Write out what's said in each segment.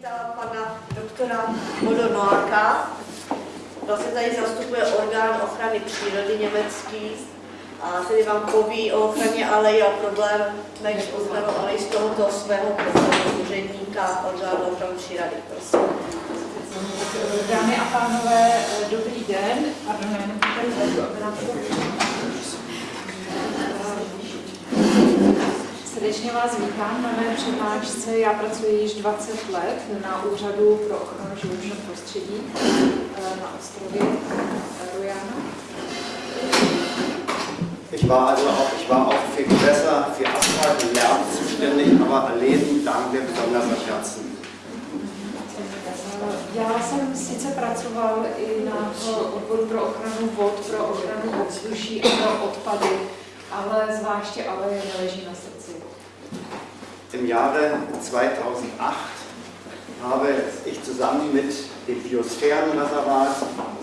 přivítal pana doktora Bodo Noaka. Vlastně tady zastupuje orgán ochrany přírody německý a tedy vám poví o ochraně alejí a problémech s ochranou alejí z tohoto svého úředníka orgánu ochrany přírody. Prosím. Dámy a pánové, dobrý den. Pardon, tady zvedu, aby nám to Srdečně vás vítám na mé přednášce. Já pracuji již 20 let na Úřadu pro ochranu životního prostředí eh, na ostrově Rojana. Ich war also auch, ich war auch für Gewässer, für Asphalt und Lärm zuständig, aber Alleen lagen mir besonders am Herzen. Já jsem sice pracoval i na odboru pro ochranu vod, pro ochranu ovzduší a pro odpady, ale zvláště ale neleží na srdci. Im Jahre 2008 habe ich zusammen mit dem Biosphärenreservat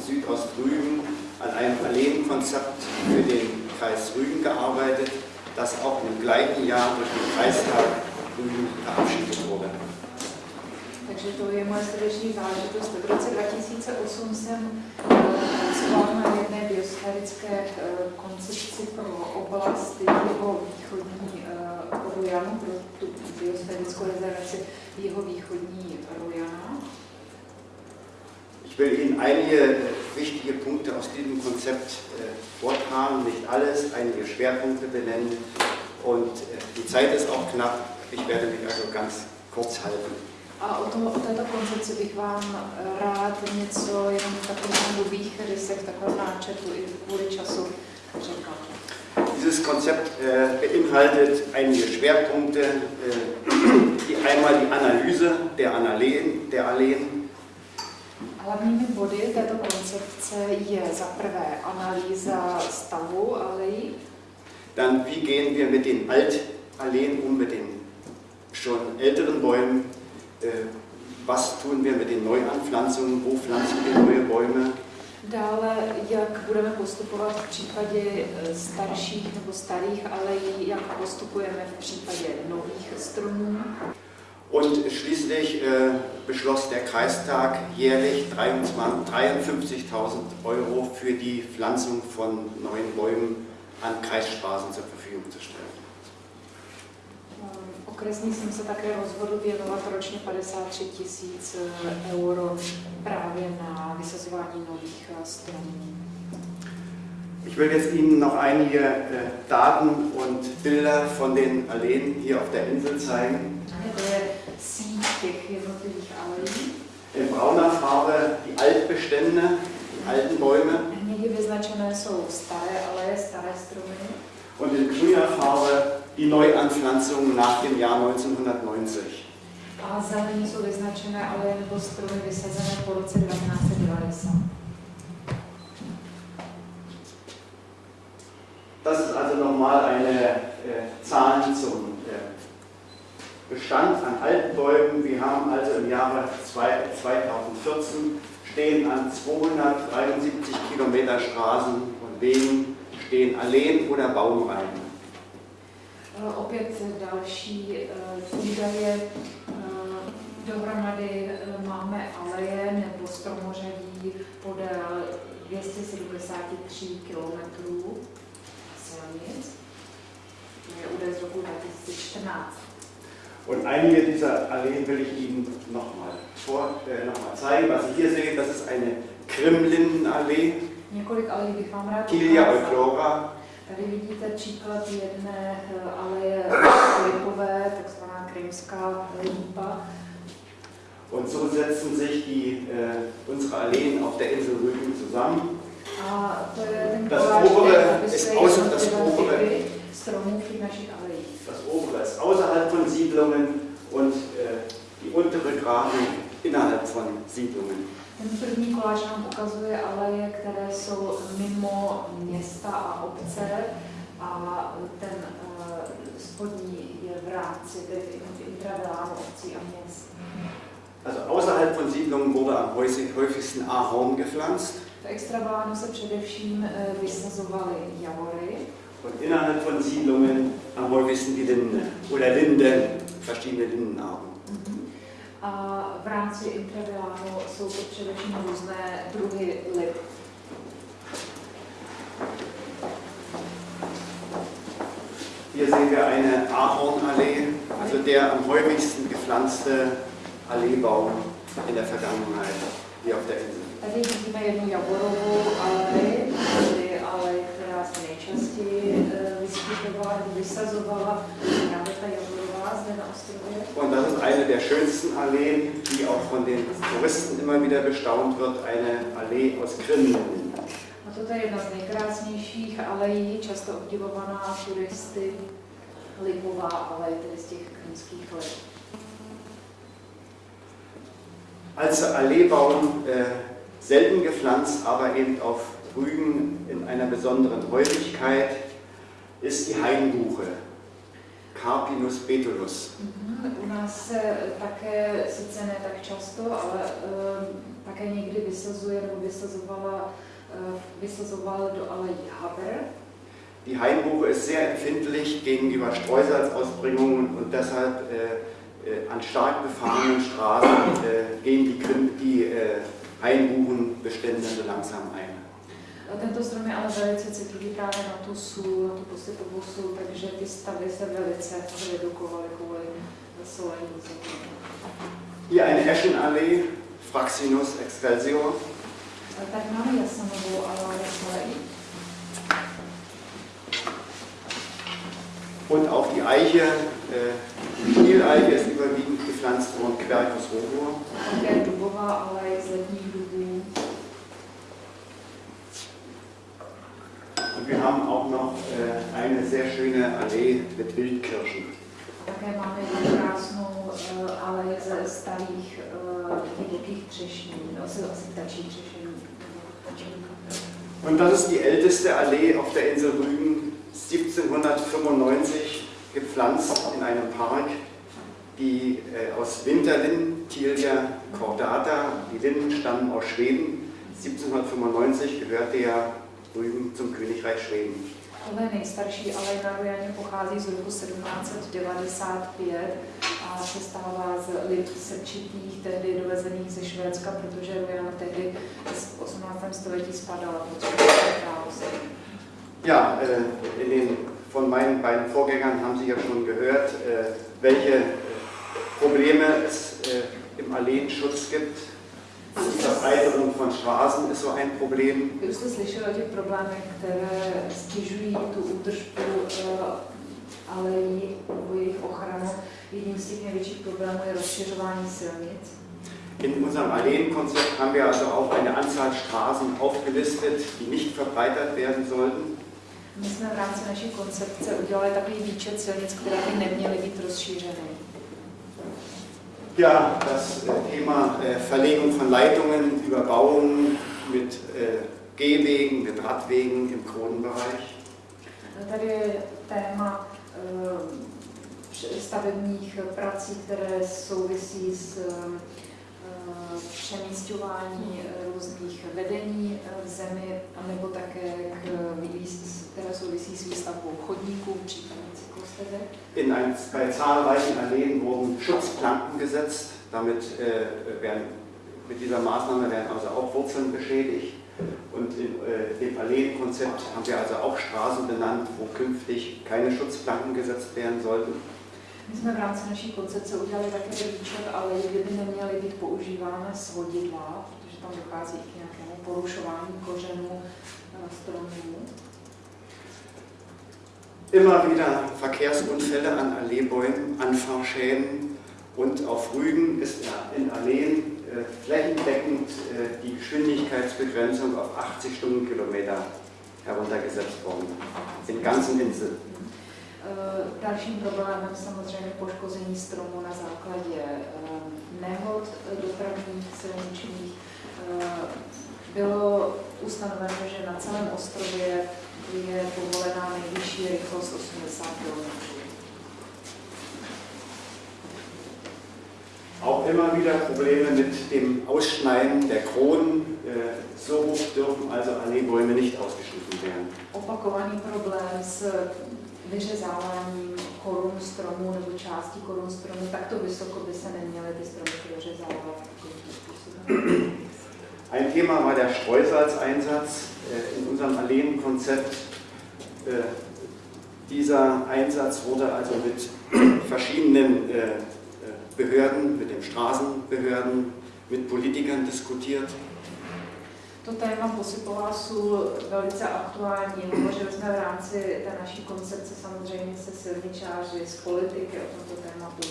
Südostrügen an einem Alleenkonzept für den Kreis Rügen gearbeitet, das auch im gleichen Jahr durch den Kreistag Rügen verabschiedet wurde. Takže to je moje srdeční záležitost. V roce 2008 jsem pracoval na jedné biosférické eh, koncepci pro oblast jeho východní Rojanu, pro tu biosférickou rezervaci jeho východní Rojana. Ich will Ihnen einige wichtige Punkte aus diesem Konzept äh, vortragen, nicht alles, einige Schwerpunkte benennen und äh, die Zeit ist auch knapp, ich werde mich also ganz kurz halten. A o, tom, o této koncepci bych vám rád něco jenom v takových nových rysech, takovém náčetu i kvůli času řekla. Dieses Konzept äh, beinhaltet einige Schwerpunkte, äh, die einmal die Analyse der Alleen, der Alleen. Hlavními body této koncepce je za prvé analýza stavu alejí. Dann wie gehen wir mit den Altalleen um, mit den schon älteren Bäumen, äh, was tun wir mit den Neuanpflanzungen, wo pflanzen wir neue Bäume. Dále, jak budeme postupovat v případě eh, starších nebo starých alejí, jak postupujeme v případě nových stromů. Und schließlich äh, beschloss der Kreistag jährlich 53.000 Euro für die Pflanzung von neuen Bäumen an Kreisstraßen zur Verfügung zu stellen. Okresní jsem se také rozhodl věnovat ročně 53 tisíc eh, euro právě na vysazování nových eh, stromů. Ich will jetzt Ihnen noch einige äh, Daten und Bilder von den Alleen hier auf der Insel zeigen. In brauner Farbe die Altbestände, die alten Bäume. Und in grüner Farbe die Neuanpflanzungen nach dem Jahr 1990. A zelení jsou vyznačené ale nebo stromy vysazené po roce 1990. Das ist also nochmal eine äh, Zahl zum äh, Bestand an alten Bäumen. Wir haben also im Jahre 2014 stehen an 273 Kilometer Straßen und Wegen stehen Alleen oder Baumreihen. Eh, opět další eh, údaje. Eh, dohromady máme aleje nebo stromořadí podél 273 km silnic. To je údaj z roku 2014. Und einige dieser Alleen will ich Ihnen nochmal äh, noch zeigen. Was Sie hier sehen, das ist eine Krimlindenallee. Několik alejí bych vám rád Kilia eulora, Tady vidíte příklad jedné eh, aleje lipové, takzvaná krymská lípa. Und so setzen sich die, äh, unsere Alleen auf der Insel Rügen zusammen. Das obere ist außer das obere. Das obere ist außerhalb von Siedlungen und äh, die untere Graben innerhalb von Siedlungen. Ten první koláč nám ukazuje aleje, které jsou mimo města a obce a ten uh, spodní je v rámci, intravilánu obcí a měst. Also außerhalb von Siedlungen wurde am häufigsten Ahorn gepflanzt. V extravalánu se především vysazovaly javory. Und innerhalb von Siedlungen am häufigsten die Linde oder Linden, verschiedene Lindenarten. A v rámci intravilánu jsou to především různé druhy lip. Hier sehen wir eine Ahornallee, also der am häufigsten gepflanzte Alleebaum in der Vergangenheit hier auf der Insel. Tady vidíme jednu jaborovou alej, vysazovala právě ta jaborová zde na ostrově. Und das ist eine der schönsten Alleen, die auch von den Touristen immer wieder bestaunt wird, eine Allee aus Grillen. A toto je jedna z nejkrásnějších alejí, často obdivovaná turisty, lipová alej, tedy z těch krymských lip. Als Alleebaum äh, selten gepflanzt, aber eben auf Rügen in einer besonderen Häufigkeit, ist die Hainbuche, Carpinus betulus. Mhm. U nás se také, sice ne tak často, ale um, také někdy vysazuje nebo vysazovala, uh, vysazoval do alejí Haber. Die Hainbuche ist sehr empfindlich gegenüber Streusalzausbringungen und deshalb äh, äh, an stark befahrenen Straßen äh, gehen die, die äh, Hainbuchenbestände so langsam ein. Tento strom je ale velice citlivý právě na tu sůl, na tu posypovou sůl, takže ty stavy se velice redukovaly kvůli solení. Hier eine Eschenallee, Fraxinus excelsior. Tak máme jasanovou alej, alej. Und auch die Eiche, äh, die Stieleiche ist überwiegend gepflanzt worden, Quercus robur. Také dubová alej z letních dubů. Wir haben auch noch äh, eine sehr schöne Allee mit Wildkirschen. Také máme jednu krásnou uh, alej ze starých divokých třešní, no, asi, asi ptačí třešení. Und das ist die älteste Allee auf der Insel Rügen, 1795 gepflanzt in einem Park, die äh, aus Winterlinden, Tilia cordata, die Linden stammen aus Schweden. 1795 gehörte ja Rügen zum Königreich Schweden. Tohle je nejstarší alej na Rujaně, pochází z roku 1795 a se stává z lip srčitých, tehdy dovezených ze Švédska, protože Rujana tehdy v 18. století spadala pod švédské království. Ja, äh, in den, von meinen beiden Vorgängern haben Sie ja schon gehört, äh, welche Probleme es äh, im Alleenschutz gibt. Die Verbreiterung von Straßen ist so ein Problem. Už jste slyšeli o těch problémech, které stěžují tu údržbu alejí nebo jejich ochranu. Jedním z těch největších problémů je rozšiřování silnic. In unserem Alleenkonzept haben wir also auch eine Anzahl Straßen aufgelistet, die nicht verbreitert werden sollten. My jsme v rámci naší koncepce udělali takový výčet silnic, které by neměly být rozšířeny. Ja, das äh, Thema äh, Verlegung von Leitungen, Überbauungen mit äh, Gehwegen, mit Radwegen im Kronenbereich. Tady je téma stavebních prací, které souvisí s přemístování různých vedení v zemi, nebo také k, které souvisí s výstavbou chodníků, případně. In ein, bei zahlreichen Alleen wurden Schutzplanken gesetzt. Damit äh, werden, mit dieser Maßnahme werden also auch Wurzeln beschädigt. Und in äh, dem Alleenkonzept haben wir also auch Straßen benannt, wo künftig keine Schutzplanken gesetzt werden sollten. My jsme v rámci naší koncepce udělali také výčet, ale kde by neměly být používány svodidla, protože tam dochází k nějakému porušování kořenů eh, stromů. Immer wieder Verkehrsunfälle an Alleebäumen, Anfahrschäden und auf Rügen ist in Alleen äh, flächendeckend äh, die Geschwindigkeitsbegrenzung auf 80 Stundenkilometer heruntergesetzt worden. In ganzen Insel. Eh, Dalším problémem samozřejmě poškození stromů na základě eh, nehod eh, dopravních silničních. Bylo ustanoveno, že na celém ostrově je povolená nejvyšší rychlost 80 km. Auch immer wieder Probleme mit dem Ausschneiden der Kronen. Äh, So hoch dürfen also Alleebäume nicht ausgeschnitten werden. Opakovaný problém s vyřezáváním korun stromů nebo částí korun stromů, takto vysoko by se neměly ty stromy vyřezávat. Thema war der Streusalzeinsatz äh, in unserem Alleenkonzept. Äh, dieser Einsatz wurde also mit verschiedenen äh, Behörden, mit den Straßenbehörden, mit Politikern diskutiert. To téma posypová sůl velice aktuální. Hovořili jsme v rámci té naší koncepce samozřejmě se silničáři, s politiky o tomto tématu.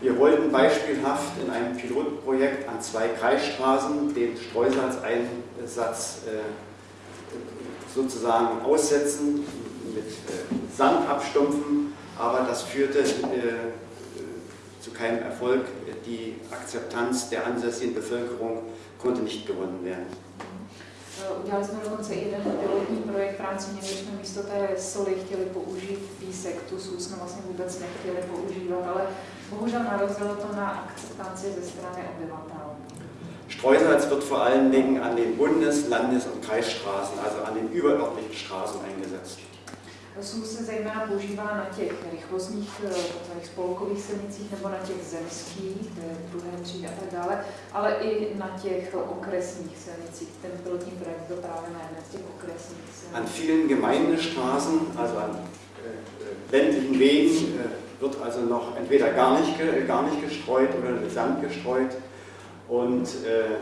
Wir wollten beispielhaft in einem Pilotprojekt an zwei Kreisstraßen den Streusalzeinsatz äh, sozusagen aussetzen, mit äh, Sand abstumpfen, aber das führte äh, zu keinem Erfolg. Die Akzeptanz der ansässigen Bevölkerung konnte nicht gewonnen werden. Udělali jsme dokonce jeden pilotní projekt v rámci něj, jsme místo té soli chtěli použít písek, tu sůl jsme vlastně vůbec nechtěli používat, ale bohužel narazilo to na akceptanci ze strany obyvatel. Streusalz wird vor allen Dingen an den Bundes-, Landes- und Kreisstraßen, also an den überörtlichen Straßen eingesetzt. Sůl se zejména používá na těch rychlostních takzvaných spolkových silnicích nebo na těch zemských, druhé třídy a tak dále, ale i na těch okresních silnicích. Ten pilotní projekt byl právě na jedné z těch okresních silnic. An vielen Gemeindestraßen, also an äh, ländlichen Wegen, äh, wird also noch entweder gar nicht, gar nicht gestreut oder mit Sand gestreut. Und äh,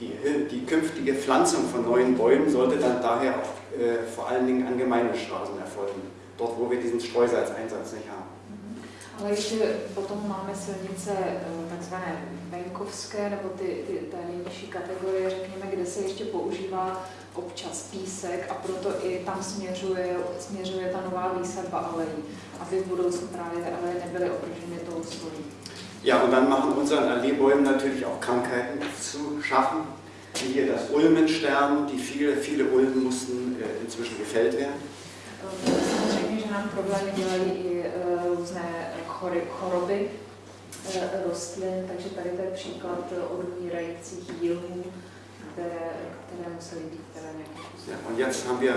die, die künftige Pflanzung von neuen Bäumen sollte dann daher auch äh, vor allen Dingen an Gemeindestraßen erfolgen, dort wo wir diesen Streusalzeinsatz nicht haben. Ale ještě potom máme silnice takzvané venkovské, nebo ty, ty, té nejnižší kategorie, řekněme, kde se ještě používá občas písek a proto i tam směřuje, směřuje ta nová výsadba alejí, aby v budoucnu právě ty aleje nebyly ohroženy tou solí. Ja, und dann machen unseren Alleebäumen natürlich auch Krankheiten zu schaffen, wie hier das Ulmensterben, die viele, viele Ulmen mussten äh, inzwischen gefällt werden. Samozřejmě, že nám problémy dělají i uh, různé choroby rostlin, takže tady to je příklad odumírajících jílů, které, které musely být teda nějakým Ja, und jetzt haben wir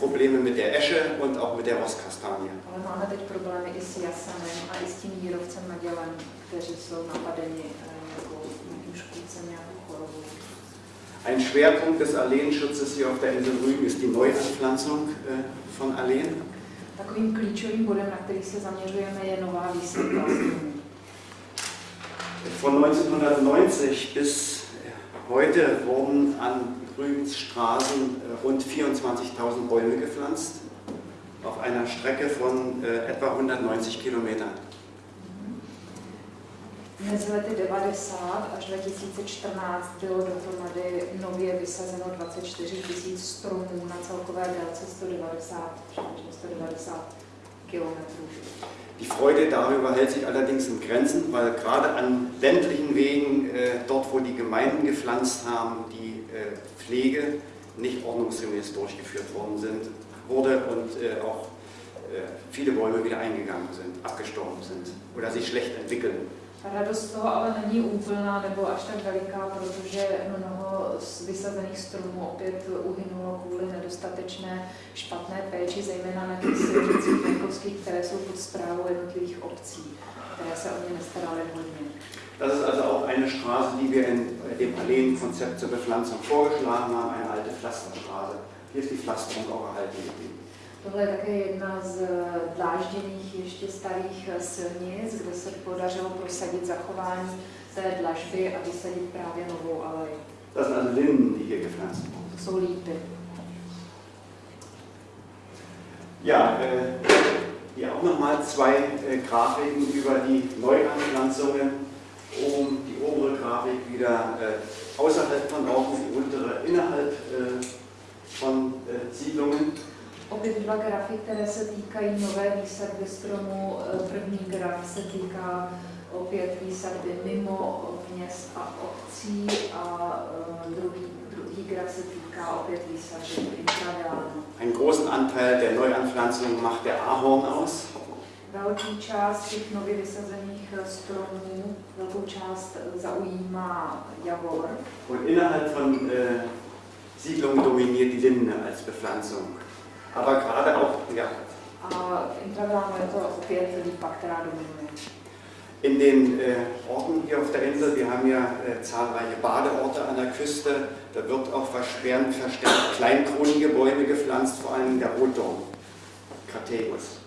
Probleme mit der Esche und auch mit der Rostkastanie. Ale máme teď problémy i s jasanem a i s tím jírovcem Magellan, kteří jsou napadeni nějakou, nějakým škůdcem, nějakou chorobou. Ein Schwerpunkt des Alleenschutzes hier auf der Insel Rügen ist die Neuanpflanzung äh, von Alleen. Takovým klíčovým bodem, na který se zaměřujeme, je nová výsadba Von 1990 bis heute wurden an Rügens Straßen äh, rund 24.000 Bäume gepflanzt, auf einer Strecke von äh, etwa 190 Kilometern. Mezi lety 90 až 2014 bylo dohromady nově vysazeno 24 000 stromů na celkové délce 190, 190 kilometrů. Die Freude darüber hält sich allerdings in Grenzen, weil gerade an ländlichen Wegen, äh, dort wo die Gemeinden gepflanzt haben, die äh, Pflege nicht ordnungsgemäß durchgeführt worden sind, wurde und äh, auch äh, viele Bäume wieder eingegangen sind, abgestorben sind oder sich schlecht entwickeln. Radost toho ale není úplná nebo až tak veliká, protože mnoho z vysazených stromů opět uhynulo kvůli nedostatečné špatné péči, zejména na těch silnicích venkovských, které jsou pod zprávou jednotlivých obcí, které se o ně nestaraly hodně. Das ist also auch eine Straße, die wir in dem Alleenkonzept zur Bepflanzung vorgeschlagen haben, eine alte Pflasterstraße. Hier ist die Pflasterung auch erhalten geblieben. Tohle je také jedna z dlážděných ještě starých silnic, kde se podařilo prosadit zachování té dlažby a vysadit právě novou alej. Das sind also Linden, die hier gepflanzt wurden. Jsou lípy. Ja, äh, hier auch nochmal zwei äh, Grafiken über die Neuanpflanzungen. Oben die obere Grafik wieder äh, außerhalb von Orten, die untere innerhalb äh, von äh, Siedlungen. Opět dva grafy, které se týkají nové výsadby stromu. První graf se týká opět výsadby mimo měst a obcí a druhý, druhý graf se týká opět výsadby intravilánu. Einen großen Anteil der Neuanpflanzung macht der Ahorn aus. Velký část těch nově vysazených stromů, velkou část zaujímá javor. Und innerhalb von äh, Siedlungen dominiert die Linde als Bepflanzung. Aber gerade auch, ja. A intravilánu je to opět lípa, která dominuje. In den äh, Orten hier auf der Insel, wir haben ja äh, zahlreiche Badeorte an der Küste, da wird auch verstärkt, verstärkt Kleinkronengebäude gepflanzt, vor allem der Rotdorn, Craterus.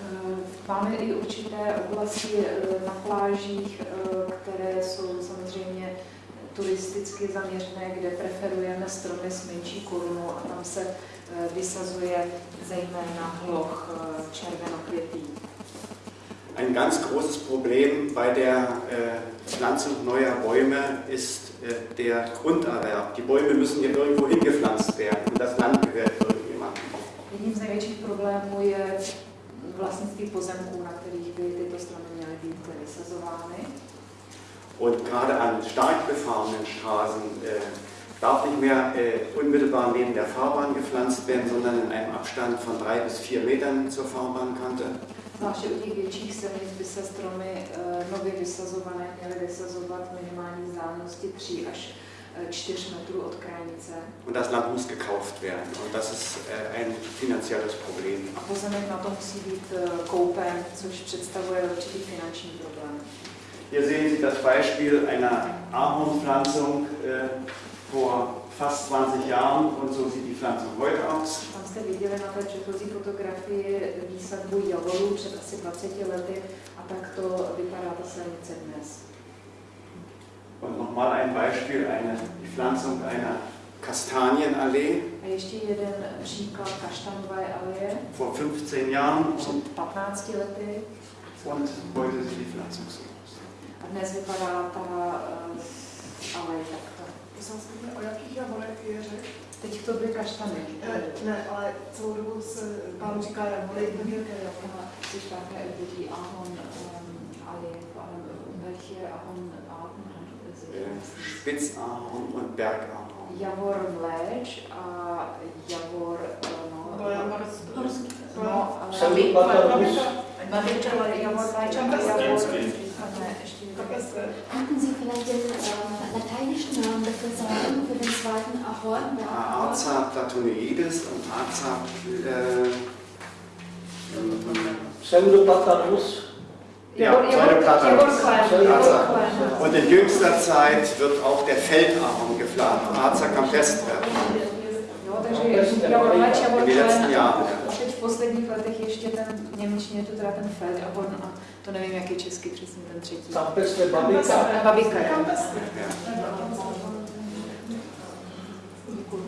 Eh, Máme i určité oblasti na plážích, které jsou samozřejmě turisticky zaměřené, kde preferujeme stromy s menší korunou a tam se vysazuje zejména hloch červenokvětý. Ein ganz großes Problem bei der äh, Pflanzung neuer Bäume ist äh, der Grunderwerb. Die Bäume müssen ja irgendwo hingepflanzt werden und das Land gehört irgendjemandem. Jedním z největších problémů je vlastnictví pozemků, na kterých by tyto stromy měly být vysazovány. Und gerade an stark befahrenen Straßen äh, darf nicht mehr äh, unmittelbar neben der Fahrbahn gepflanzt werden, sondern in einem Abstand von drei bis vier Metern zur Fahrbahnkante. Zvláště u těch větších silnic by se stromy uh, nově vysazované měly vysazovat minimální vzdálenosti 3 až 4 äh, metrů od krajnice. Und das Land muss gekauft werden. Und das ist ein finanzielles Problem. A pozemek na to musí být koupen, což představuje určitý finanční problém. Hier sehen Sie das Beispiel einer Ahornpflanzung äh, vor fast 20 Jahren und so sieht die Pflanzung heute aus. Jste viděli na té předchozí fotografii výsadbu javorů před asi 20 lety a tak to vypadá ta silnice dnes. Und nochmal ein Beispiel, eine, die Pflanzung einer Kastanienallee. A ještě jeden příklad kaštanové aleje. Vor 15 Jahren. Před 15 lety. Und heute sieht die Pflanzung so aus. A dnes vypadá ta uh, alej takto. O jakých javorech je řeč? Teď to byly kaštany. Ne, ne, ale celou dobu se pán říká javory. Sie sprachen über die Ahorn-Allee, vor allem welche Ahorn-Arten Spitzahorn und Bergahorn. Javor mléč a javor, no, To javor horský. No, ale Babiča. javor mléč a javor, Könnten Sie vielleicht den äh, lateinischen Namen dafür sagen, für den zweiten Ahorn? Arza platonoides und Arza äh, Pseudopatanus. Ja, Pseudoplatanus. Und in jüngster Zeit wird auch der Feldahorn geplant, Arza campestre. In den letzten. Jahren. V posledních letech ještě ten, němčině teda a to nevím, jak je česky přesně ten třetí. Campestre babika. Babika.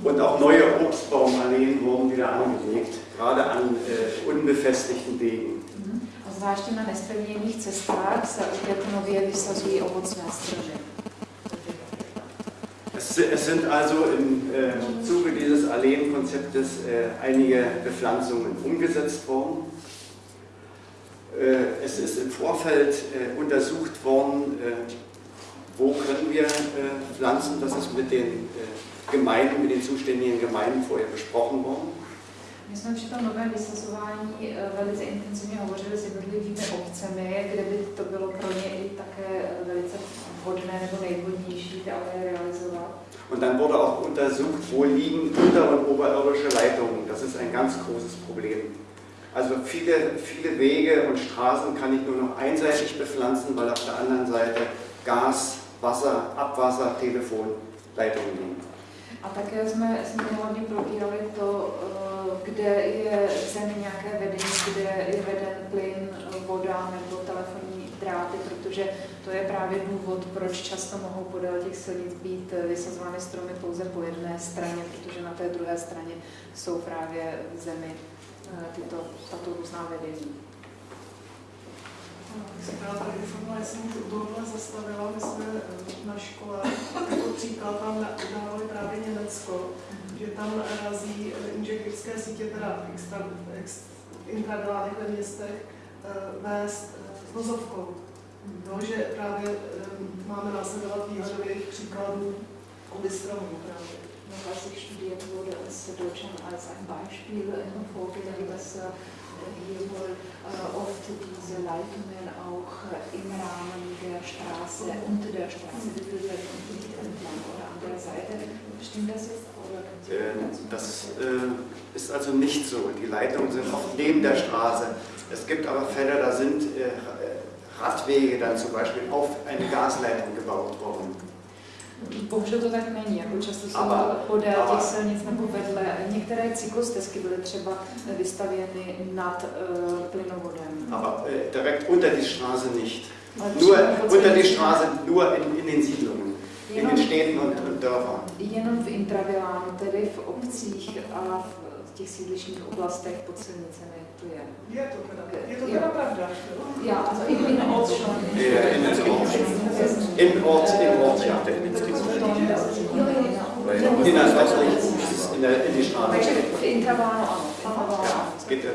Und auch neue Obstbaumalleen wurden wieder angelegt, gerade an äh, unbefestigten Wegen. A zvláště na nespevněných cestách se opět nově vysazují ovocné stromy. Es, si- es sind also im äh, Zuge dieses Alleenkonzeptes äh, einige Bepflanzungen umgesetzt worden. Äh, es ist im Vorfeld äh, untersucht worden, äh, wo können wir pflanzen. Das ist mit den Gemeinden, mit den zuständigen Gemeinden vorher besprochen worden. My jsme při tom novém vysazování velice intenzivně hovořili s jednotlivými obcemi, kde by to bylo pro ně i také velice vhodné nebo nejvhodnější aleje realizovat. Und dann wurde auch untersucht, wo liegen unter- und oberirdische Leitungen. Das ist ein ganz großes Problem. Also viele, viele Wege und Straßen kann ich nur noch einseitig bepflanzen, weil auf der anderen Seite Gas, Wasser, Abwasser, Telefonleitungen liegen. A také jsme, jsme hodně probírali to, eh, kde je v zemi nějaké vedení, kde je veden plyn, voda nebo telefonní dráty, protože to je právě důvod, proč často mohou podél těch silnic být vysazovány stromy pouze po jedné straně, protože na té druhé straně jsou právě zemi tyto, tato různá vedení. Já tady informovala, jsem u tohohle zastavila, my jsme eh, na škole jako příklad tam dávali právě Německo, že tam razí eh, inženýrské sítě, teda extra, ex, intradolárech ve městech, eh, vést eh, vozovkou. No, že právě eh, máme následovat výhledových příkladů u stromů právě. Als ich studiert wurde, als Deutschland als ein Beispiel vorgelegt, dass äh, hier wohl äh, oft diese Leitungen auch äh, im Rahmen der Straße, unter der Straße geführt werden und nicht entlang oder an der Seite. Stimmt das jetzt? Äh, dazu Das äh, ist also nicht so. Die Leitungen sind oft neben der Straße. Es gibt aber Fälle, da sind äh, Radwege dann zum Beispiel auf eine Gasleitung gebaut worden. Bohužel to tak není, jako často jsou Aber- podél aber- těch silnic nebo vedle. Některé cyklostezky byly třeba vystavěny nad uh, plynovodem. Aber äh, direkt unter die Straße nicht. Ale Nur unter die Straße, nur in, in den Siedlungen, in Jenom, den Städten und, und Dörfern. jenom v intravilánu, tedy v obcích a v těch sídlišních oblastech pod silnicemi to je. Je to teda, je to teda pravda. jo? Ja, also in, in Ort schon. Ja, in den Ort. Im Ort, im Ort, ja. Innerörtlich, in, der, in die Straße. V intravánu Ja, es geht ja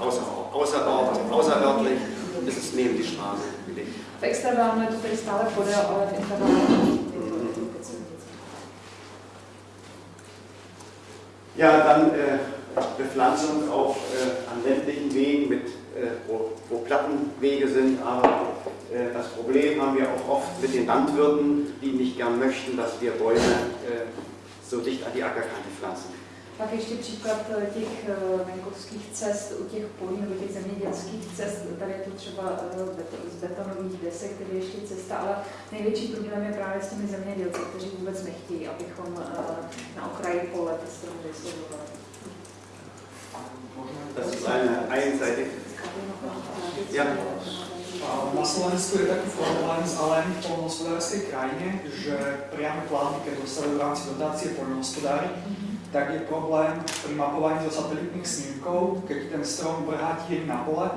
außer, außer Ort, außerörtlich ist es neben die Straße gelegt. V extravánu je to tedy stále podél, ale v silnicí. Ja, dann äh, Bepflanzung auch äh, an ländlichen Wegen, mit, äh, wo, wo Plattenwege sind. Aber äh, das Problem haben wir auch oft mit den Landwirten, die nicht gern möchten, dass wir Bäume so dicht an die Ackerkante pflanzen. Pak ještě příklad eh, těch eh, venkovských cest u těch polí nebo těch zemědělských cest. Tady je to třeba eh, z betonových desek, tedy ještě cesta, ale největší problém je právě s těmi zemědělci, kteří vůbec nechtějí, abychom na okraji pole ty stromy vysazovali. Das ist eine einseitige. Ja. Na Slovensku je taký problém zároveň v poľnohospodárskej krajine, že priame plány, keď dostavujú v rámci dotácie poľnohospodári, tak je problém pri mapovaní zo satelitných snímkov, keď ten strom vrhá tieň na pole,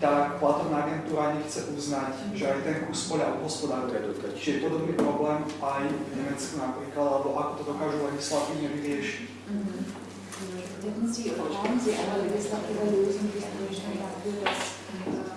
tak platobná agentúra nechce uznať, že aj ten kus poľa obhospodáruje. Čiže je podobný problém aj v Nemecku napríklad, alebo ako to dokážu legislatívne vyriešiť. Hätten Sie oder haben Sie eine legislative Lösung, wie zum Beispiel dafür, dass äh,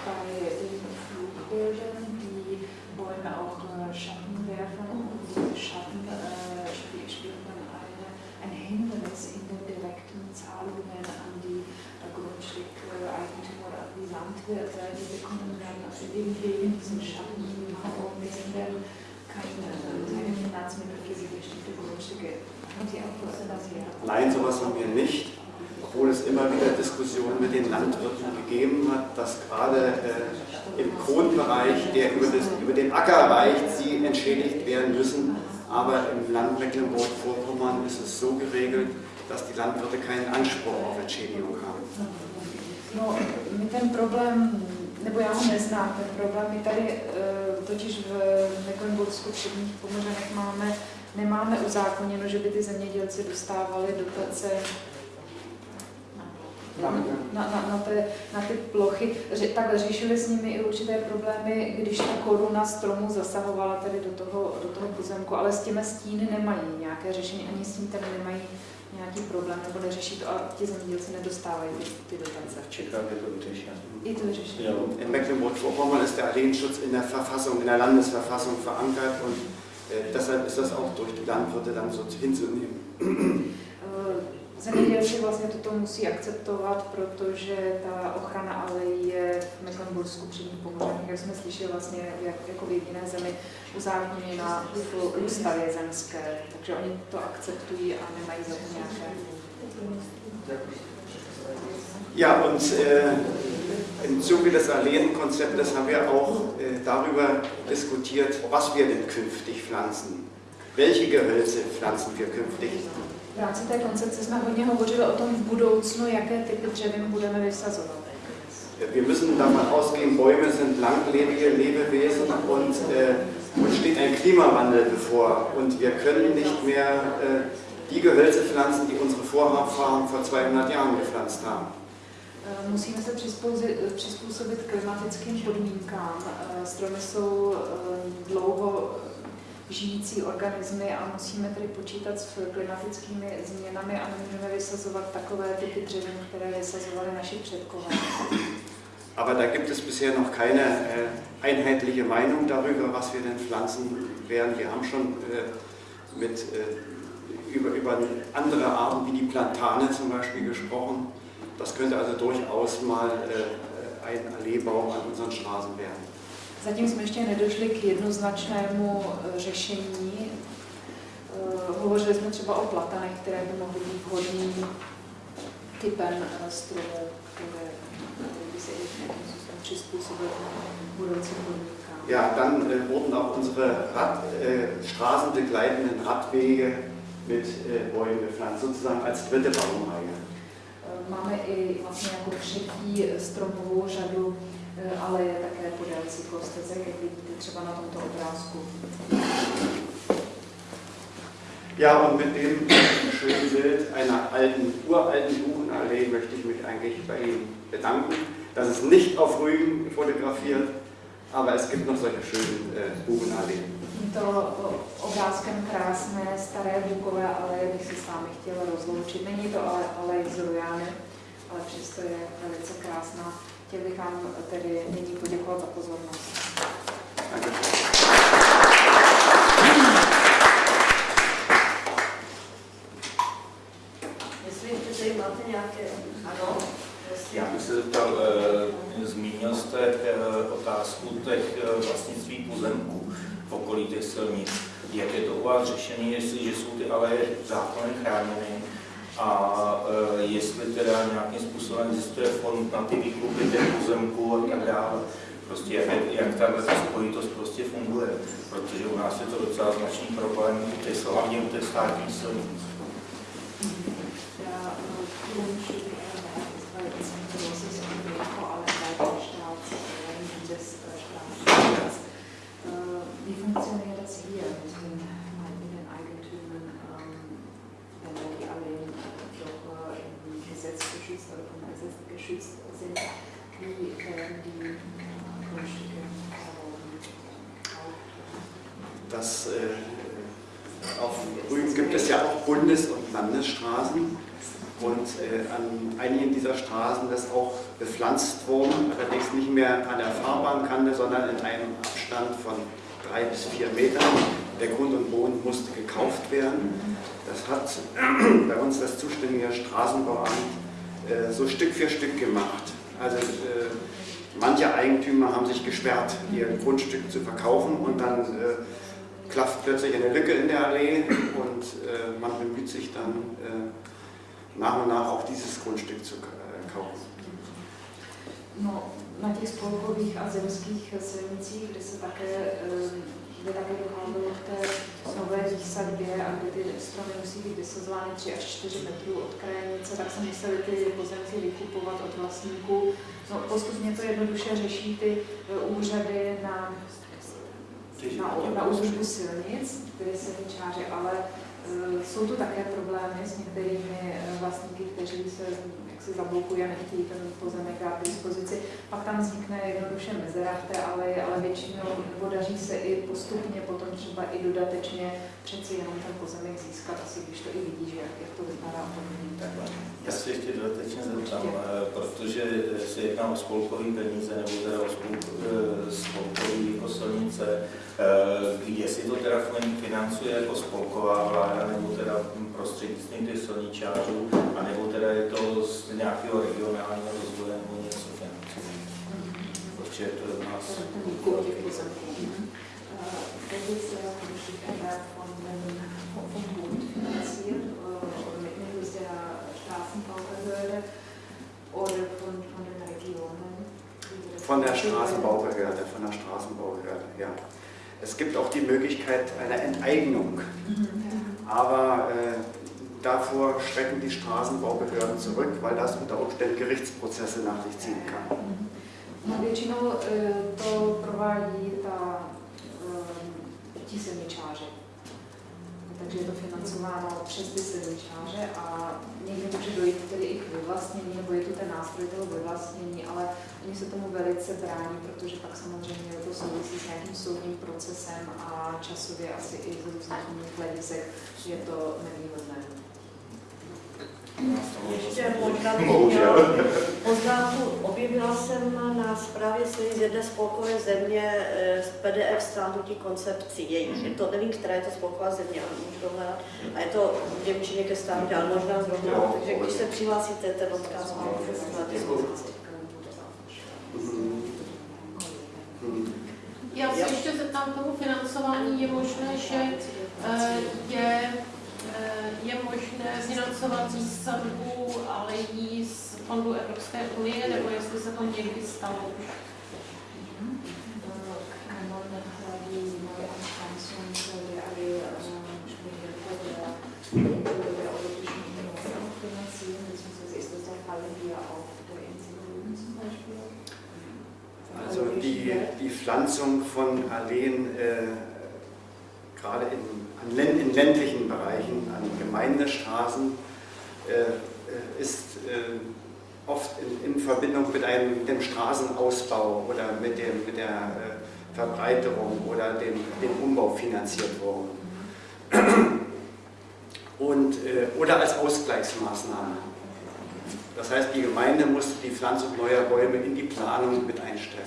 bei den Flugbildern die Bäume auch Schatten werfen und diese Schatten äh, spiel- spielt man eine, ein Hindernis in den direkten Zahlungen an die äh, Grundstückeigentümer, an die Landwirte, die bekommen dann eben wegen diesen Schatten und müssen dann keine, keine Finanzmittel für die bestimmte Grundstücke. Haben Sie auch was dazu? Nein, sowas haben wir nicht, obwohl es immer wieder Diskussionen mit den Landwirten gegeben hat, dass gerade äh, im Kronbereich, der über, das, über den Acker reicht, sie entschädigt werden müssen. Aber im Land Mecklenburg-Vorpommern ist es so geregelt, dass die Landwirte keinen Anspruch auf Entschädigung haben. No, ten problém, nebo já ho neznám, ten problém my tady eh, totiž v Mecklenburgsku předních Pomořanech máme, nemáme uzákoněno, že by ty zemědělci dostávali dotace na, na, na, na, té, na ty plochy. Ře, takhle řešili s nimi i určité problémy, když ta koruna stromu zasahovala tedy do toho, do toho pozemku, ale s těmi stíny nemají nějaké řešení, ani s tím tady nemají nějaký problém, nebo neřeší to a ti zemědělci nedostávají ty, ty dotace. Čekám, je to vyřešeno. I to vyřešení. Jo. In Mecklenburg-Vorpommern ist der Alleenschutz in der Verfassung, in der Landesverfassung verankert und deshalb ist das auch durch die Landwirte dann so hinzunehmen. Eh, Zemědělci vlastně toto musí akceptovat, protože ta ochrana alejí je v Mecklenbursku předních Pomořanech, jak jsme slyšeli vlastně jak, jako v jediné zemi uzákoněna v ústavě zemské, takže oni to akceptují a nemají za to nějaké. Ja, und äh, im Zuge des Alleen-Konzeptes haben wir auch äh, darüber diskutiert, was wir denn künftig pflanzen. Welche Gehölze pflanzen wir künftig? V rámci té koncepce jsme hodně hovořili o tom v budoucnu, jaké typy dřevin budeme vysazovat. Wir müssen davon ausgehen, Bäume sind langlebige Lebewesen und äh, uns steht ein Klimawandel bevor. Und wir können nicht mehr äh, die Gehölze pflanzen, die unsere Vorfahren vor 200 Jahren gepflanzt haben. Eh, Musíme se přizpůsobit, klimatickým podmínkám. Eh, Stromy jsou eh, dlouho žijící organismy a musíme tedy počítat s klimatickými změnami a nemůžeme vysazovat takové typy dřevin, které vysazovali naši předkové. Aber da gibt es bisher noch keine äh, einheitliche Meinung darüber, was wir denn pflanzen werden. Wir haben schon äh, mit, äh, über, über andere Arten wie die Plantane zum Beispiel gesprochen. Das könnte also durchaus mal äh, ein Alleebaum an unseren Straßen werden. Zatím jsme ještě nedošli k jednoznačnému eh, řešení. Eh, Hovořili jsme třeba o platanech, které by mohly být vhodným typem stromů, které které by se i nějakým způsobem přizpůsobit budoucím podmínkám. Ja, dann äh, wurden auch unsere Rad, äh, straßenbegleitenden Radwege mit äh, Bäumen bepflanzt, sozusagen als dritte Baumreihe. Máme i vlastně jako třetí eh, stromovou řadu, eh, ale je také podél cyklostezek, jak vidíte třeba na tomto obrázku. Ja, und mit dem schönen Bild einer alten, uralten Buchenallee möchte ich mich eigentlich bei Ihnen bedanken. Das ist nicht auf Rügen fotografiert, aber es gibt noch solche schönen äh, Buchenalleen. Tímto obrázkem krásné staré bukové aleje bych se s vámi chtěla rozloučit. Není to ale alej z Rujány, ale přesto je velice krásná. Chtěl bych vám tedy nyní poděkovat za pozornost. Danke. Jestli ještě tady máte nějaké... Ano? Já bych se zeptal, eh, zmínil jste eh, otázku těch eh, vlastnictví pozemků okolí těch silnic. Jak je to u vás řešené, jestliže jsou ty aleje zákony chráněny a eh, jestli teda nějakým způsobem existuje fond na ty výkupy těch pozemků a tak dále. Prostě jak, jak tahle ta spojitost prostě funguje, protože u nás je to docela značný problém, hlavně u těch státních silnic. Bundes- und Landesstraßen und äh, an einigen dieser Straßen ist auch bepflanzt worden, allerdings nicht mehr an der Fahrbahnkante, sondern in einem Abstand von drei bis vier Metern. Der Grund und Boden musste gekauft werden. Das hat bei uns das zuständige Straßenbauamt äh, so Stück für Stück gemacht. Also äh, manche Eigentümer haben sich gesperrt, ihr Grundstück zu verkaufen und dann äh, klafft plötzlich eine Lücke in der Allee und äh, man bemüht sich dann äh, nach und nach auch dieses Grundstück zu äh, kaufen. No, na těch spolkových a zemských silnicích, kde se také, eh, kde také docházelo k té nové výsadbě a kde ty stromy musí být vysazovány 3 až 4 metrů od krajnice, tak se museli ty pozemky vykupovat od vlastníků. No, postupně to jednoduše řeší ty eh, úřady na, na, na údržbu silnic, které se čáře, ale eh, jsou tu také problémy s některými eh, vlastníky, kteří se jaksi zablokují a nechtějí ten pozemek dát k dispozici. Pak tam vznikne jednoduše mezera v té aleji, ale většinou podaří se i postupně potom třeba i dodatečně přeci jenom ten pozemek získat, asi když to i vidí, že jak, jak to vypadá podobně. Já se ještě dodatečně zeptám, eh, protože se jedná o spolkový peníze nebo teda o eh, spolkový jako silnice, eh, jestli to teda financuje jako spolková vláda nebo teda prostřednictvím těch silničářů, anebo teda je to z nějakého regionálního rozvoje nebo něco financuje. Protože to je u nás von dem vom Bund finanziert, oder mit Mitteln der Straßenbaubehörde oder von, von den Regionen. Von der Straßenbaubehörde, von der Straßenbaubehörde, ja. Es gibt auch die Möglichkeit einer Enteignung, aber äh, davor schrecken die Straßenbaubehörden zurück, weil das unter Umständen Gerichtsprozesse nach sich ziehen kann. No, většinou eh, to provádí ta, eh, ti silničáři. Takže je to financováno přes ty silničáře a někdy může dojít tedy i k vyvlastnění, nebo je tu ten nástroj toho vyvlastnění, ale oni se tomu velice brání, protože pak samozřejmě to souvisí s nějakým soudním procesem a časově asi i z různých jiných hledisek je to nevýhodné. Ještě možná poznámku. Objevila jsem na zprávě z jedné spolkové země eh, z PDF stránku koncepcí jejich. Je to, nevím, která je to spolková země, ale můžu to hledat. A je to v Němčině ke státě, ale možná zrovna. Takže když se přihlásíte, ten odkaz mám k dispozici. Já se ještě zeptám k tomu financování. Je možné, že eh, je, Eh, je možné financovat z sadbu a lidí z Fondu Evropské unie, nebo jestli se to někdy stalo už? Also die, die Pflanzung von Alleen äh, gerade in in ländlichen Bereichen, an Gemeindestraßen, äh, äh, ist äh, oft in, in Verbindung mit einem, dem Straßenausbau oder mit, dem, mit der Verbreiterung oder dem, dem Umbau finanziert worden. Und, oder als Ausgleichsmaßnahme. Das heißt, die Gemeinde musste die Pflanzung neuer Bäume in die Planung mit einstellen.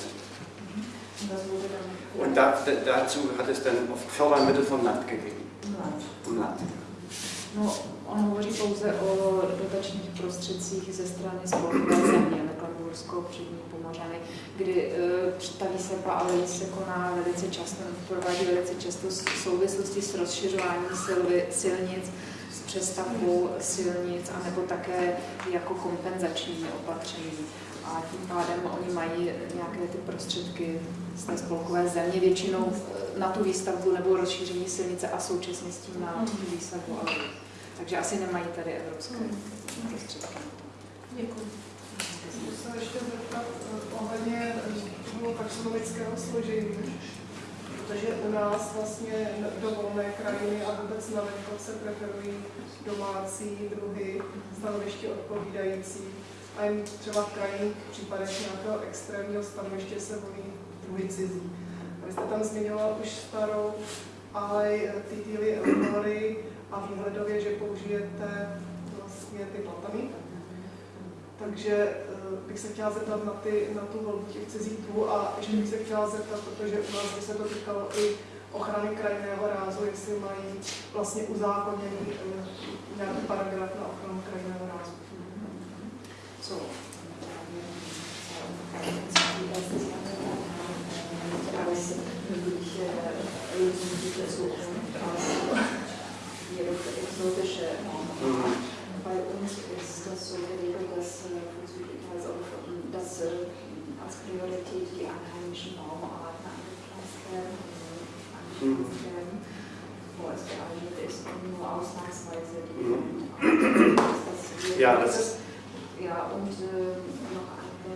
Und da, da- dazu hat es dann oft Fördermittel vom Land gegeben. Vom Land. No, on hovoří pouze o dotačních prostředcích ze strany spolkové země, Mecklenbursko, přední Pomořany, kdy uh, staví se ale se koná velice často, provádí velice často v souvislosti s rozšiřováním silvi, silnic, s přestavbou silnic, anebo také jako kompenzační opatření. A tím pádem oni mají nějaké ty prostředky z té spolkové země, většinou na tu výstavbu nebo rozšíření silnice a současně s tím na tu výstavbu ale takže asi nemají tady evropské prostředky. Děkuji. Můžu se ještě zeptat eh, ohledně toho taxonomického složení, protože u nás vlastně do volné krajiny a vůbec na venkovce preferují domácí druhy, stanoviště odpovídající a jen třeba v krajních případech nějakého extrémního stanoviště se volí druhy cizí. Vy jste tam zmiňoval už starou alej Titily Elmory a výhledově, že použijete vlastně ty platany. Takže eh, bych se chtěla zeptat na, ty, na tu volbu těch cizích druhů a ještě bych se chtěla zeptat, protože u nás by se to týkalo i ochrany krajinného rázu, jestli mají vlastně uzákoněný eh, nějaký paragraf na ochranu krajinného rázu. So, exotische Mhm. Bei uns ist das so geregelt, dass, äh, also, dass äh, als Priorität die einheimischen Baumarten angepflanzt werden, angepflanzt werden, wo es geeignet ist und nur ausnahmsweise die Mhm. das Ja, das ist- Ja, und äh, noch eine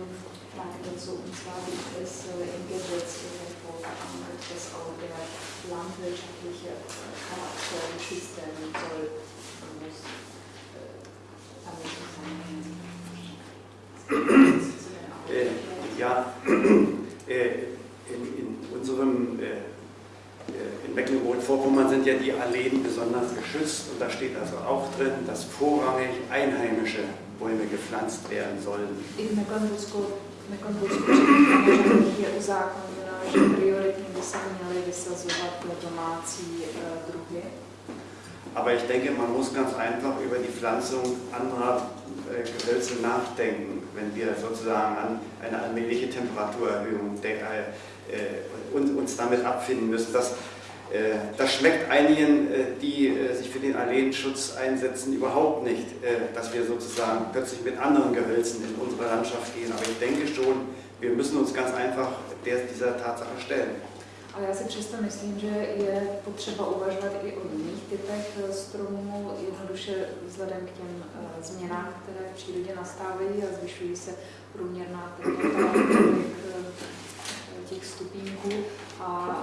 Frage dazu, und zwar gibt es äh, im Gesetz irgendwo verankert, dass auch der landwirtschaftliche äh, Charakter geschützt werden soll. Man muss äh, damit zusammenhängen. Äh, ja, äh, in, in unserem, äh, in Mecklenburg-Vorpommern sind ja die Alleen besonders geschützt und da steht also auch drin, dass vorrangig einheimische Bäume gepflanzt werden sollen. I v Mecklenburgsku, v Se měly vysazovat domácí eh, druhy. Aber ich denke, man muss ganz einfach über die Pflanzung anderer äh, Gehölze nachdenken, wenn wir sozusagen an eine allmähliche Temperaturerhöhung äh, uns, damit abfinden müssen. Das, äh, das schmeckt einigen, die sich für den Alleenschutz einsetzen, überhaupt nicht, dass wir sozusagen plötzlich mit anderen Gehölzen in unsere Landschaft gehen. Aber ich denke schon, wir müssen uns ganz einfach dieser Tatsache stellen. Ale já si přesto myslím, že je potřeba uvažovat i o jiných typech eh, stromů, jednoduše vzhledem k těm eh, změnám, které v přírodě nastávají a zvyšují se průměrná teplota těch, eh, stupínků. A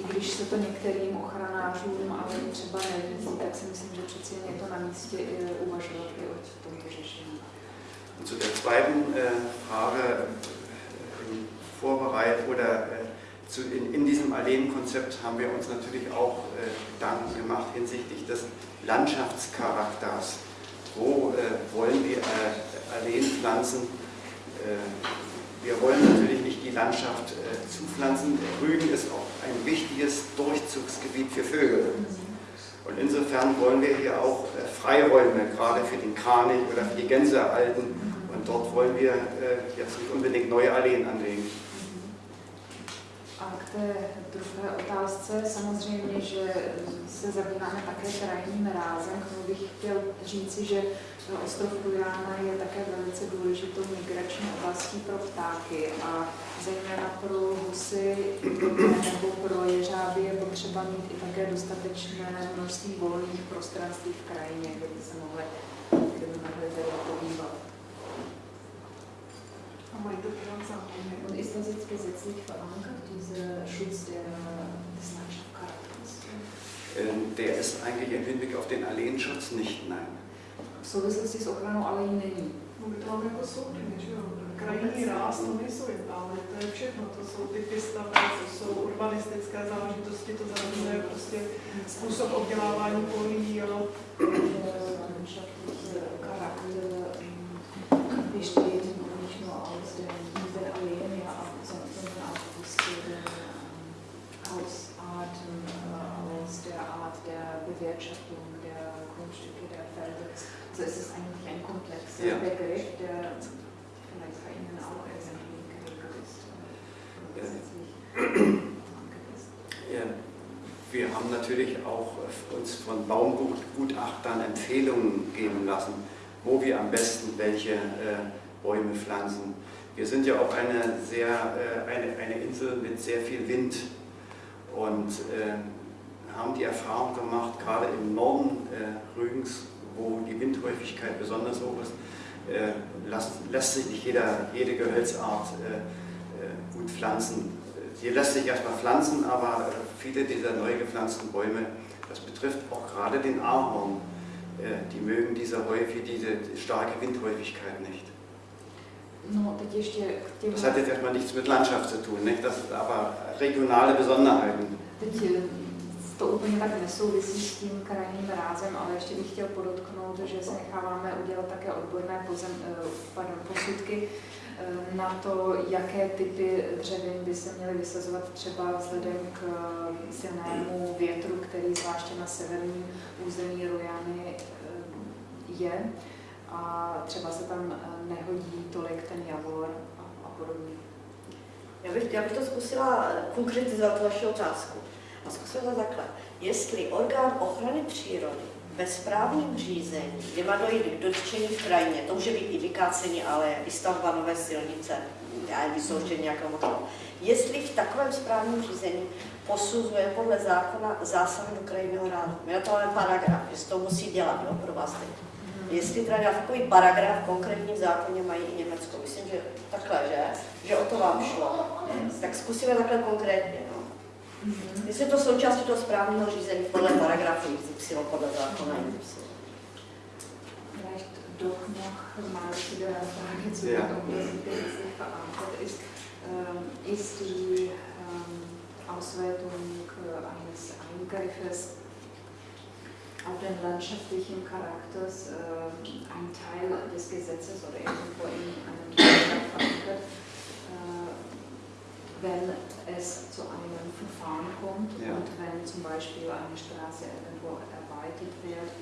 i když se to některým ochranářům ale třeba nelíbí, tak si myslím, že přeci jen je to na místě i uvažovat i o tomto řešení. Zu der zweiten äh, Frage Vorbereit oder zu, in, in diesem Alleenkonzept haben wir uns natürlich auch äh, Gedanken gemacht hinsichtlich des Landschaftscharakters. Wo äh, wollen wir äh, Alleen pflanzen? Äh, wir wollen natürlich nicht die Landschaft äh, zupflanzen. Rügen ist auch ein wichtiges Durchzugsgebiet für Vögel. Und insofern wollen wir hier auch äh, Freiräume, gerade für den Kranich oder für die Gänse erhalten. Und dort wollen wir äh, jetzt nicht unbedingt neue Alleen anlegen. A k té druhé otázce, samozřejmě, že se zabýváme také krajním rázem. K tomu bych chtěl říci, že ostrov Rujána je také velice důležitou migrační oblastí pro ptáky a zejména pro husy nebo pro jeřáby je potřeba mít i také dostatečné množství volných prostranství v krajině, kde by se mohly, kde by mohly Und ist das jetzt gesetzlich verankert, dieser Schutz der, des Landschaftscharakters? Ähm, Der ist eigentlich im Hinblick auf den Alleenschutz nicht, nein. V souvislosti s ochranou alejí není. No my to máme jako soudny, že jo? Krajinný ráz, to nejsou jen ale to je všechno, to jsou typy staveb, to jsou urbanistické záležitosti, to zahrnuje prostě způsob obdělávání polí, landschaftliche Charakter ähm, besteht den, den Alleen, ja, auch- sondern auch aus den ähm, Hausarten, äh, aus der Art der Bewirtschaftung der Grundstücke, der Felder. Also es ist eigentlich ein komplexer Ja. Begriff, der vielleicht bei Ihnen auch irgendwie geregelt ist. Ja. verankert ist. Ja, Wir haben natürlich auch uns von Baumgutachtern Empfehlungen geben lassen, wo wir am besten welche äh, Bäume pflanzen. Wir sind ja auch eine, sehr, äh, eine, eine Insel mit sehr viel Wind und äh, haben die Erfahrung gemacht, gerade im Norden äh, Rügens, wo die Windhäufigkeit besonders hoch ist, lässt, sich nicht jeder, jede Gehölzart gut pflanzen. Hier lässt sich erstmal pflanzen, aber viele dieser neu gepflanzten Bäume, das betrifft auch gerade den Ahorn, die mögen diese, häufig, diese starke Windhäufigkeit nicht. No, teď ještě k těm... Das hat jetzt erstmal nichts mit Landschaft zu tun, nicht? das sind aber regionale Besonderheiten. Teď eh, to úplně tak nesouvisí s tím krajním rázem, ale ještě bych chtěl podotknout, že se necháváme udělat také odborné pozem, eh, pardon, posudky eh, na to, jaké typy dřevin by se měly vysazovat třeba vzhledem k silnému větru, který zvláště na severním území Rojany je. A třeba se tam eh, nehodí tolik ten javor a, a podobně. Já bych, já bych to zkusila konkretizovat vaši otázku. A zkusila to takhle. Jestli orgán ochrany přírody ve správním řízení, kde má dojít k dotčení v krajině, to může být i vykácení, ale i stavba nové silnice, já nevím, vysouštění nějakého motoru. Jestli v takovém správním řízení posuzuje podle zákona zásahy do krajinného rádu. My to máme paragraf, se to musí dělat, jo, pro vás teď. Jestli teda dělat takový paragraf v konkrétním zákoně mají i Německo. Myslím, že takhle, že? Že o to vám šlo. Tak zkusíme takhle konkrétně. No. Jestli je to součástí toho správního řízení podle paragrafu XY, podle zákona XY. Vielleicht doch noch mal zu der Frage zu Ja. der Universität verankert ist. Ähm, ist die ähm, Auswertung äh, eines Eingriffes auf den landschaftlichen Charakters äh, ein Teil des Gesetzes oder irgendwo in einem Paragraph verankert, äh, wenn es zu einem Verfahren kommt Ja. und wenn zum Beispiel eine Straße irgendwo erweitert wird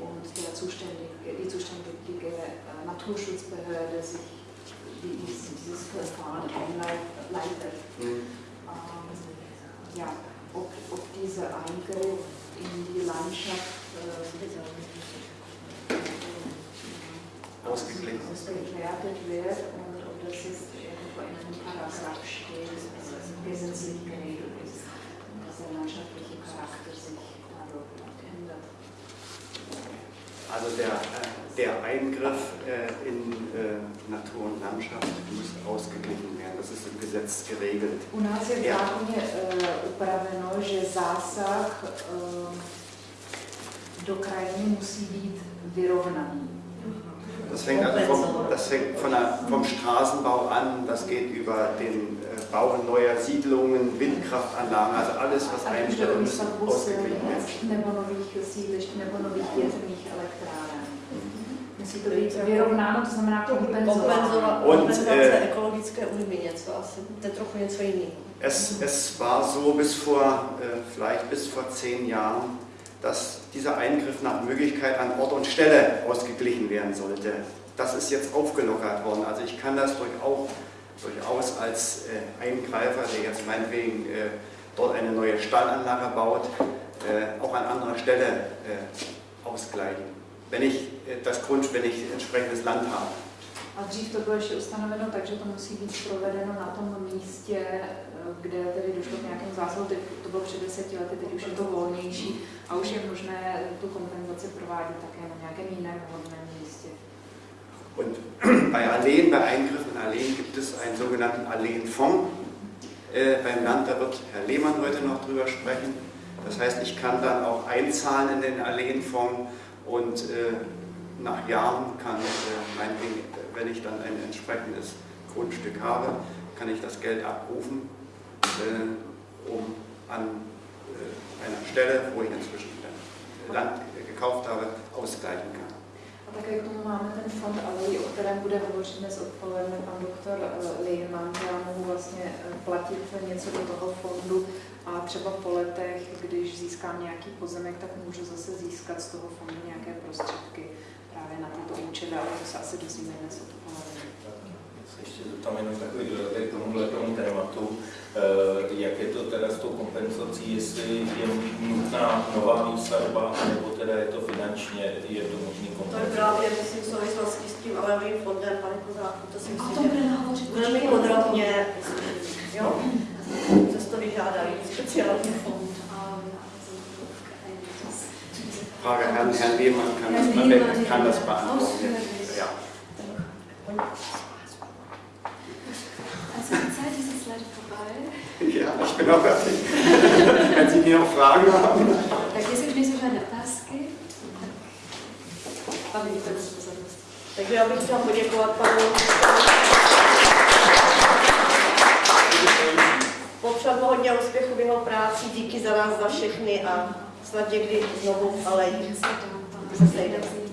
und der zuständige, die zuständige äh, Naturschutzbehörde sich dies, dieses Verfahren einleitet. Hm. Ähm, ja, ob, ob dieser Eingriff in die Landschaft äh, Ausgeglichen. ausgewertet wird und ob das jetzt irgendwo in einem Paragraph steht, dass es gesetzlich geregelt ist, dass der landschaftliche Charakter sich dadurch ändert. Also der, äh, der Eingriff äh, in äh, Natur und Landschaft muss ausgeglichen werden. Das ist im Gesetz geregelt. U nás je v Ja. zákoně upraveno, že zásah do krajiny musí být vyrovnaný. Das fängt, also vom, das fängt von der, vom Straßenbau an, das geht über den äh, Bau neuer Siedlungen, Windkraftanlagen, also alles, was einstellt, muss výstavbu ausgeglichen silnic nebo nových sídlišť nebo nových větrných elektráren. Musí to být vyrovnáno, to znamená. Kompenzovat, Und, kompenzace ekologické újmy něco asi. To je trochu něco jiného. Es, es war so bis vor, äh, vielleicht bis vor zehn Jahren, dass dieser Eingriff nach Möglichkeit an Ort und Stelle ausgeglichen werden sollte. Das ist jetzt aufgelockert worden. Also ich kann das durchaus, durchaus als äh, Eingreifer, der jetzt meinetwegen äh, dort eine neue Stallanlage baut, äh, auch an anderer Stelle ausgleichen. Wenn ich das Grund, wenn ich entsprechendes Land habe. A dřív to bylo ještě ustanoveno tak, že to musí být provedeno na tom místě, eh, kde tedy došlo k nějakému zásahu. Teď to bylo před deseti lety, teď už je to volnější a už je možné tu kompenzaci provádět také na nějakém jiném vhodném místě. Und bei Alleen, bei Eingriffen in Alleen gibt es einen sogenannten Alleenfonds. Äh, beim Land, da wird Herr Lehmann heute noch drüber sprechen. Das heißt, ich kann dann auch einzahlen in den Alleenfonds und äh, nach Jahren kann äh, wenn ich dann ein entsprechendes Grundstück habe, kann ich das Geld abrufen, äh, um an äh, einer Stelle, wo ich inzwischen dann Land gekauft habe, ausgleichen kann. A také k tomu máme ten fond Alej, o kterém bude hovořit dnes odpoledne pan doktor eh, Lehmann. Já mohu vlastně eh, platit něco do toho fondu a třeba po letech, když získám nějaký pozemek, tak můžu zase získat z toho fondu nějaké prostředky právě na tyto účely, ale to se asi dozvíme dnes odpoledne. ještě zeptám jenom takový dodatek k tomuhle tomu tématu. Eh, Jak je to teda s tou kompenzací, jestli je nutná nová výstavba, nebo teda je to finančně, je to možný To je právě, myslím, v souvislosti s tím alevým fondem, pane Kozáku, to si myslím, že velmi podrobně, jo, to to vyžádají speciální fond. Frage Herrn, Herrn Lehmann kann das, Herr Lehmann, kann das beantworten. Ja. Also die Zeit ist jetzt leider vorbei. Ja, ich bin auch fertig. Wenn Sie mir noch Fragen haben. Tak jestli už nejsou žádné otázky, pan Vítor, pozornost. Takže já bych chtěla poděkovat panu popřát mu hodně úspěchu v jeho práci, díky za nás, za všechny a snad někdy znovu, ale Se tam, tam se sejdeme.